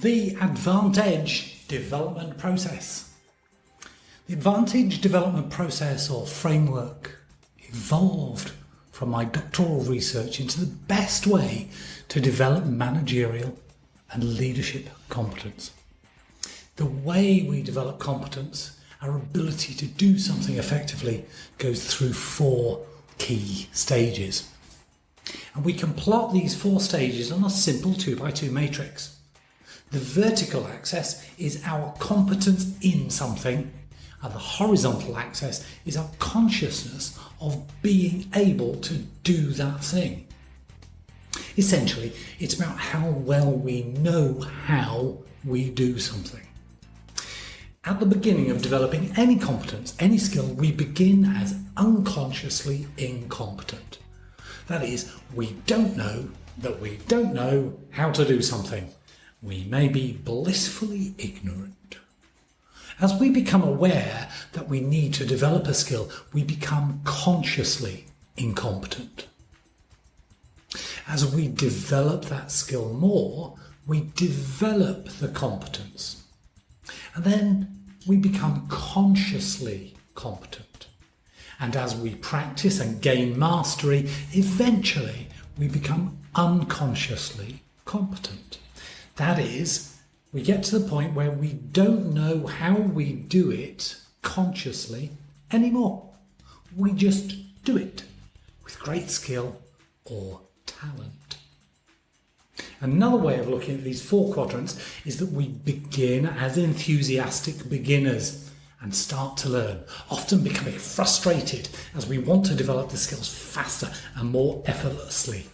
The Advantage development process. The Advantage development process or framework evolved from my doctoral research into the best way to develop managerial and leadership competence. The way we develop competence, our ability to do something effectively, goes through four key stages. And we can plot these four stages on a simple 2 by 2 matrix. The vertical axis is our competence in something, and the horizontal axis is our consciousness of being able to do that thing. Essentially, it's about how well we know how we do something. At the beginning of developing any competence, any skill, we begin as unconsciously incompetent. That is, we don't know that we don't know how to do something we may be blissfully ignorant. As we become aware that we need to develop a skill, we become consciously incompetent. As we develop that skill more, we develop the competence. And then we become consciously competent. And as we practice and gain mastery, eventually we become unconsciously competent. That is, we get to the point where we don't know how we do it consciously anymore. We just do it with great skill or talent. Another way of looking at these four quadrants is that we begin as enthusiastic beginners and start to learn, often becoming frustrated as we want to develop the skills faster and more effortlessly.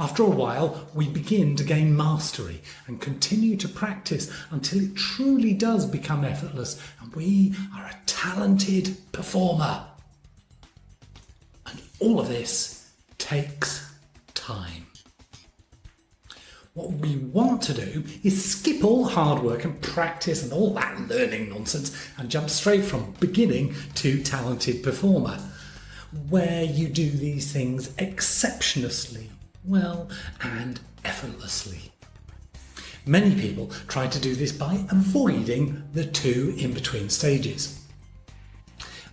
After a while, we begin to gain mastery and continue to practice until it truly does become effortless and we are a talented performer. And all of this takes time. What we want to do is skip all hard work and practice and all that learning nonsense and jump straight from beginning to talented performer, where you do these things exceptionally well and effortlessly. Many people try to do this by avoiding the two in-between stages.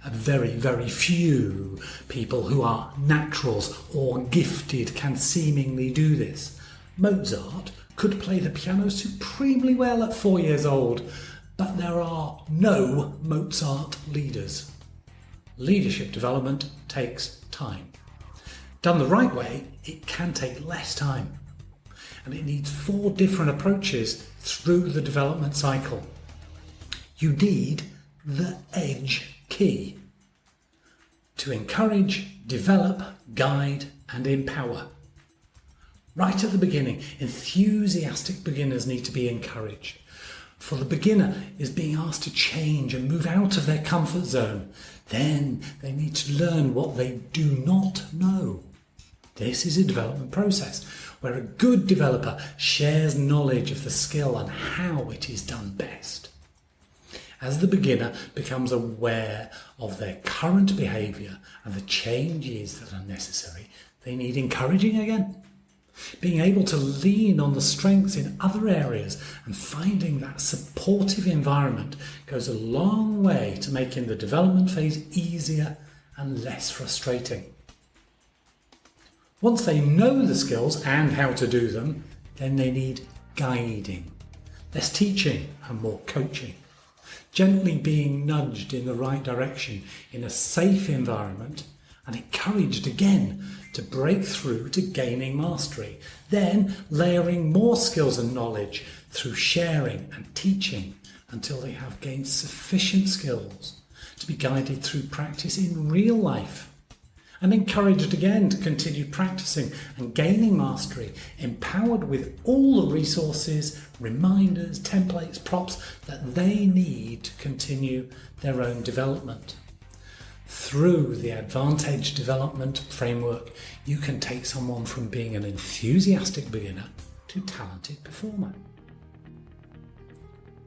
A very, very few people who are naturals or gifted can seemingly do this. Mozart could play the piano supremely well at four years old, but there are no Mozart leaders. Leadership development takes time. Done the right way, it can take less time. And it needs four different approaches through the development cycle. You need the edge key to encourage, develop, guide and empower. Right at the beginning, enthusiastic beginners need to be encouraged. For the beginner is being asked to change and move out of their comfort zone. Then they need to learn what they do not know. This is a development process where a good developer shares knowledge of the skill and how it is done best. As the beginner becomes aware of their current behaviour and the changes that are necessary, they need encouraging again. Being able to lean on the strengths in other areas and finding that supportive environment goes a long way to making the development phase easier and less frustrating. Once they know the skills and how to do them, then they need guiding, less teaching and more coaching. Gently being nudged in the right direction in a safe environment and encouraged again to break through to gaining mastery. Then layering more skills and knowledge through sharing and teaching until they have gained sufficient skills to be guided through practice in real life and encouraged again to continue practicing and gaining mastery, empowered with all the resources, reminders, templates, props that they need to continue their own development. Through the Advantage Development Framework, you can take someone from being an enthusiastic beginner to talented performer.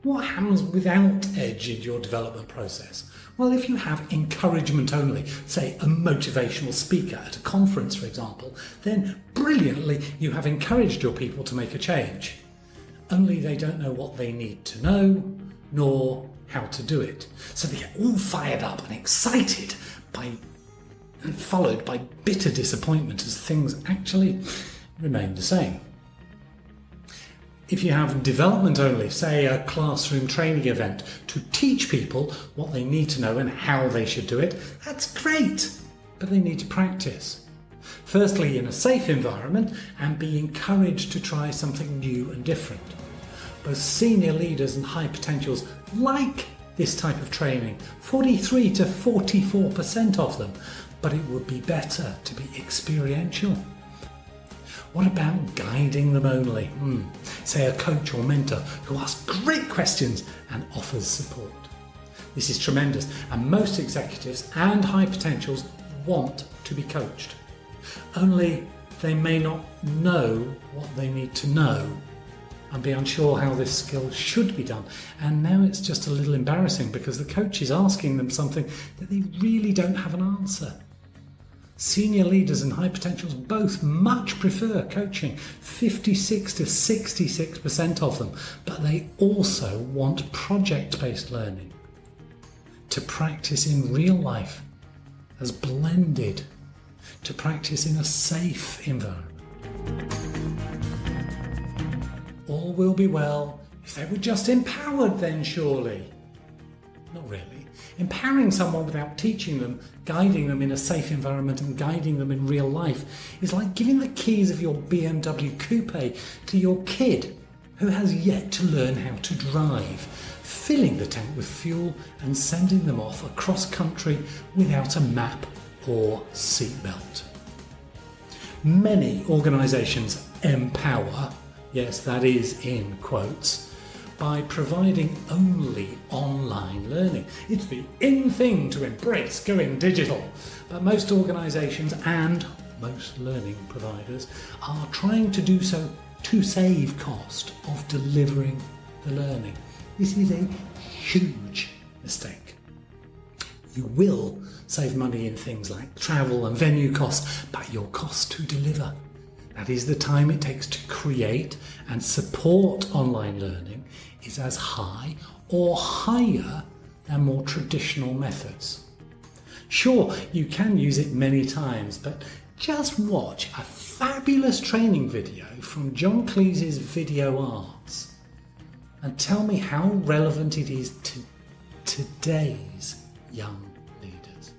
What happens without edge in your development process? Well, if you have encouragement only, say a motivational speaker at a conference, for example, then brilliantly you have encouraged your people to make a change. only they don't know what they need to know, nor how to do it. So they get all fired up and excited by and followed by bitter disappointment as things actually remain the same. If you have development only, say a classroom training event to teach people what they need to know and how they should do it, that's great, but they need to practice. Firstly, in a safe environment and be encouraged to try something new and different. Both senior leaders and high potentials like this type of training, 43 to 44% of them, but it would be better to be experiential. What about guiding them only? Hmm. Say a coach or mentor who asks great questions and offers support. This is tremendous, and most executives and high potentials want to be coached. Only they may not know what they need to know and be unsure how this skill should be done. And now it's just a little embarrassing because the coach is asking them something that they really don't have an answer. Senior leaders and high potentials both much prefer coaching, 56 to 66% of them, but they also want project based learning to practice in real life as blended, to practice in a safe environment. All will be well if they were just empowered, then surely. Not really. Empowering someone without teaching them, guiding them in a safe environment and guiding them in real life is like giving the keys of your BMW coupe to your kid who has yet to learn how to drive, filling the tank with fuel and sending them off across country without a map or seatbelt. Many organisations empower, yes, that is in quotes, by providing only online learning. It's the in thing to embrace going digital, but most organisations and most learning providers are trying to do so to save cost of delivering the learning. This is a huge mistake. You will save money in things like travel and venue costs, but your cost to deliver that is the time it takes to create and support online learning is as high or higher than more traditional methods. Sure, you can use it many times, but just watch a fabulous training video from John Cleese's Video Arts and tell me how relevant it is to today's young leaders.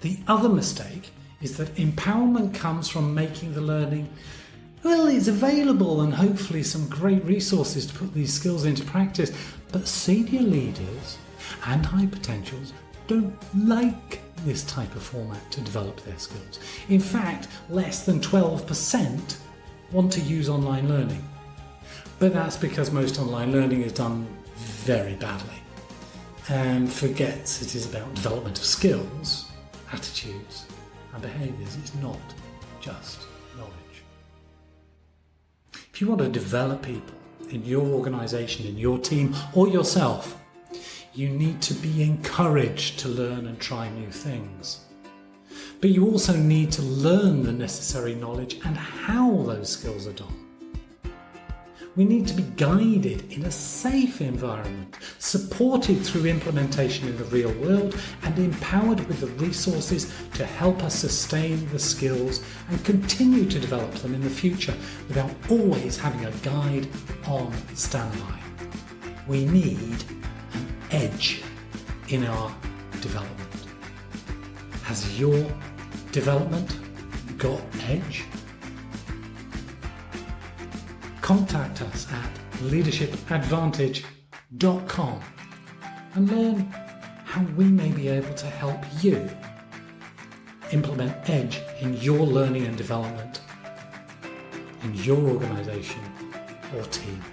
The other mistake is that empowerment comes from making the learning well, it's available and hopefully some great resources to put these skills into practice, but senior leaders and high potentials don't like this type of format to develop their skills. In fact, less than 12% want to use online learning. But that's because most online learning is done very badly and forgets it is about development of skills, attitudes, and behaviours. It's not just knowledge. If you want to develop people in your organisation, in your team, or yourself, you need to be encouraged to learn and try new things. But you also need to learn the necessary knowledge and how those skills are done. We need to be guided in a safe environment, supported through implementation in the real world, and empowered with the resources to help us sustain the skills and continue to develop them in the future without always having a guide on standby. We need an edge in our development. Has your development got edge? Contact us at leadershipadvantage.com and learn how we may be able to help you implement EDGE in your learning and development in your organisation or team.